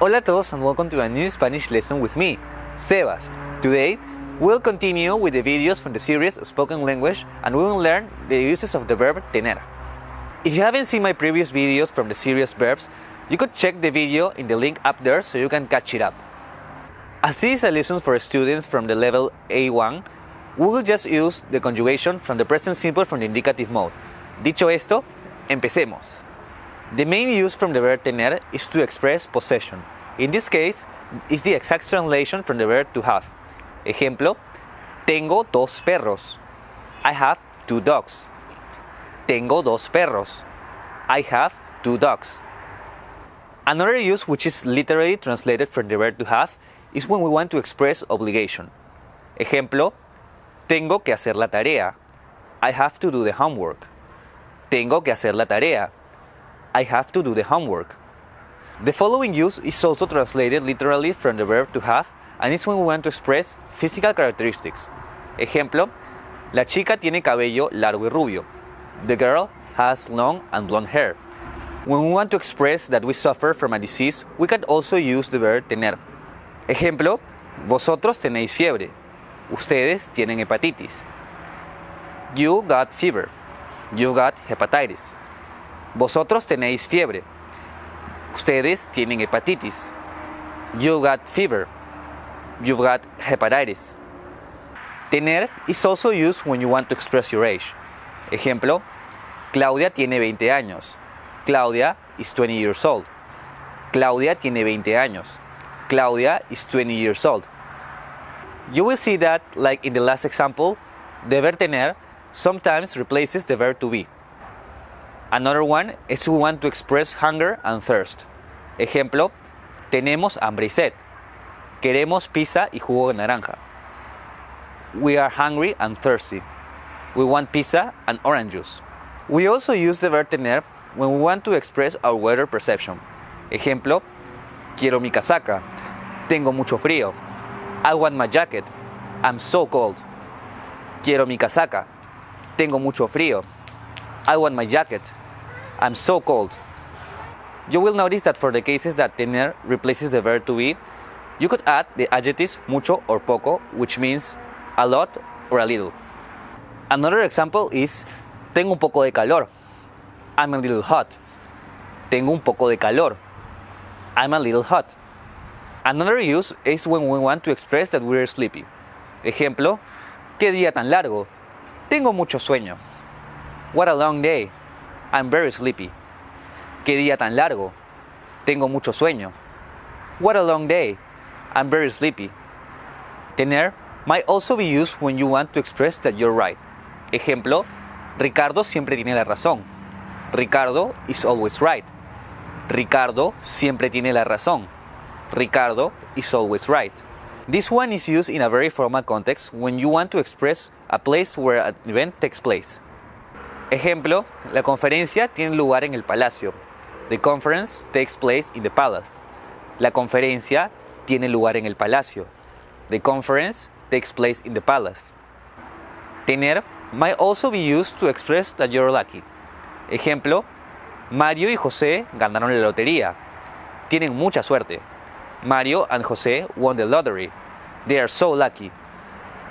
Hola a todos and welcome to a new Spanish lesson with me, Sebas. Today, we'll continue with the videos from the series Spoken Language and we will learn the uses of the verb tener. If you haven't seen my previous videos from the series verbs, you could check the video in the link up there so you can catch it up. As this is a lesson for students from the level A1, we will just use the conjugation from the present simple from the indicative mode. Dicho esto, empecemos. The main use from the verb tener is to express possession. In this case, it's the exact translation from the verb to have. Ejemplo, tengo dos perros. I have two dogs. Tengo dos perros. I have two dogs. Another use which is literally translated from the verb to have is when we want to express obligation. Ejemplo, tengo que hacer la tarea. I have to do the homework. Tengo que hacer la tarea. I have to do the homework. The following use is also translated literally from the verb to have and is when we want to express physical characteristics. Ejemplo, la chica tiene cabello largo y rubio. The girl has long and blonde hair. When we want to express that we suffer from a disease, we can also use the verb tener. Ejemplo, vosotros tenéis fiebre. Ustedes tienen hepatitis. You got fever. You got hepatitis. Vosotros tenéis fiebre. Ustedes tienen hepatitis. You got fever. You've got hepatitis. Tener is also used when you want to express your age. Ejemplo, Claudia tiene 20 años. Claudia is 20 years old. Claudia tiene 20 años. Claudia is 20 years old. You will see that, like in the last example, the verb tener sometimes replaces the verb to be. Another one is we want to express hunger and thirst. Ejemplo, tenemos hambre y sed. Queremos pizza y jugo de naranja. We are hungry and thirsty. We want pizza and orange juice. We also use the verb tener when we want to express our weather perception. Ejemplo, quiero mi casaca. Tengo mucho frío. I want my jacket. I'm so cold. Quiero mi casaca. Tengo mucho frío. I want my jacket. I'm so cold. You will notice that for the cases that tener replaces the verb to be, you could add the adjectives mucho or poco, which means a lot or a little. Another example is tengo un poco de calor. I'm a little hot. Tengo un poco de calor. I'm a little hot. Another use is when we want to express that we're sleepy. Ejemplo, qué día tan largo. Tengo mucho sueño. What a long day. I'm very sleepy. Qué día tan largo. Tengo mucho sueño. What a long day. I'm very sleepy. Tener might also be used when you want to express that you're right. Ejemplo, Ricardo siempre tiene la razón. Ricardo is always right. Ricardo siempre tiene la razón. Ricardo is always right. This one is used in a very formal context when you want to express a place where an event takes place. Ejemplo, la conferencia tiene lugar en el palacio. The conference takes place in the palace. La conferencia tiene lugar en el palacio. The conference takes place in the palace. Tener might also be used to express that you're lucky. Ejemplo, Mario y José ganaron la lotería. Tienen mucha suerte. Mario and José won the lottery. They are so lucky.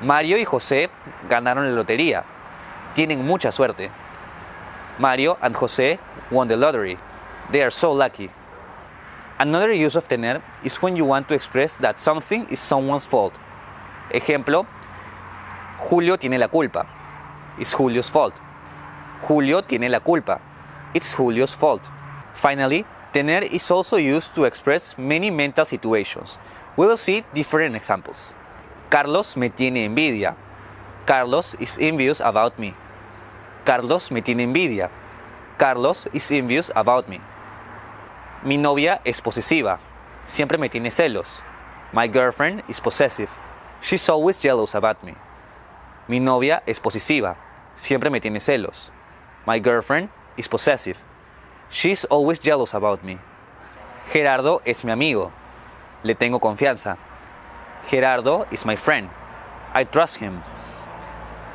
Mario y José ganaron la lotería. Tienen mucha suerte. Mario and José won the lottery. They are so lucky. Another use of tener is when you want to express that something is someone's fault. Ejemplo, Julio tiene la culpa. It's Julio's fault. Julio tiene la culpa. It's Julio's fault. Finally, tener is also used to express many mental situations. We will see different examples. Carlos me tiene envidia. Carlos is envious about me. Carlos me tiene envidia. Carlos is envious about me. Mi novia es posesiva. Siempre me tiene celos. My girlfriend is possessive. She's always jealous about me. Mi novia es posesiva. Siempre me tiene celos. My girlfriend is possessive. She's always jealous about me. Gerardo es mi amigo. Le tengo confianza. Gerardo is my friend. I trust him.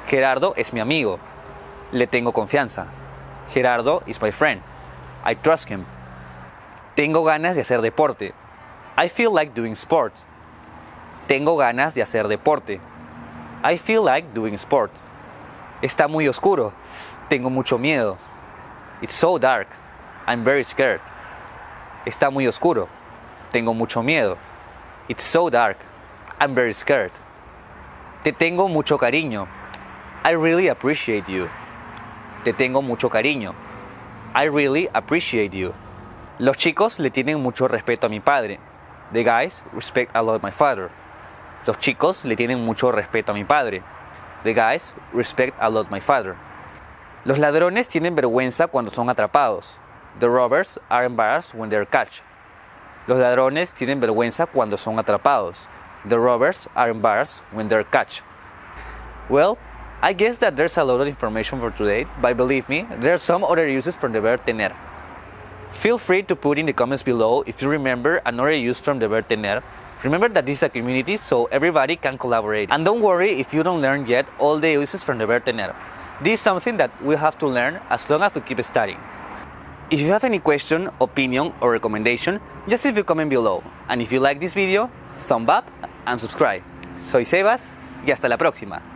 Gerardo es mi amigo. Le tengo confianza. Gerardo is my friend. I trust him. Tengo ganas de hacer deporte. I feel like doing sports. Tengo ganas de hacer deporte. I feel like doing sport. Está muy oscuro. Tengo mucho miedo. It's so dark. I'm very scared. Está muy oscuro. Tengo mucho miedo. It's so dark. I'm very scared. Te tengo mucho cariño. I really appreciate you. Te tengo mucho cariño. I really appreciate you. Los chicos le tienen mucho respeto a mi padre. The guys respect a lot my father. Los chicos le tienen mucho respeto a mi padre. The guys respect a lot my father. Los ladrones tienen vergüenza cuando son atrapados. The robbers are embarrassed when they're catch. Los ladrones tienen vergüenza cuando son atrapados. The robbers are embarrassed when they're catch. Well, I guess that there's a lot of information for today, but believe me, there are some other uses from the verb tener. Feel free to put in the comments below if you remember another use from the verb tener. Remember that this is a community, so everybody can collaborate. And don't worry if you don't learn yet all the uses from the verb tener. This is something that we have to learn as long as we keep studying. If you have any question, opinion, or recommendation, just leave a comment below. And if you like this video, thumb up and subscribe. Soy Sebas y hasta la próxima.